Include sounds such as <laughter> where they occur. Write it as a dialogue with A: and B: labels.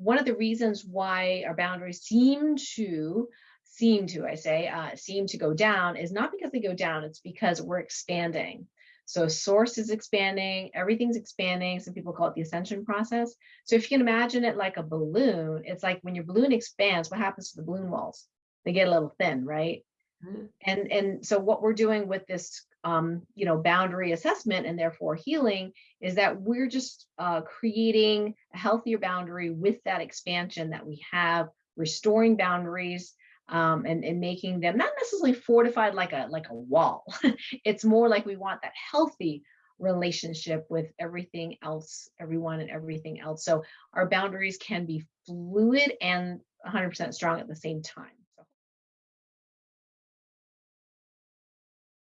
A: one of the reasons why our boundaries seem to seem to, I say, uh, seem to go down is not because they go down, it's because we're expanding. So source is expanding, everything's expanding. Some people call it the ascension process. So if you can imagine it like a balloon, it's like when your balloon expands, what happens to the balloon walls? They get a little thin, right? Mm -hmm. And, and so what we're doing with this, um, you know, boundary assessment and therefore healing is that we're just uh, creating a healthier boundary with that expansion that we have, restoring boundaries, um, and, and making them not necessarily fortified like a like a wall. <laughs> it's more like we want that healthy relationship with everything else, everyone and everything else. So our boundaries can be fluid and 100% strong at the same time.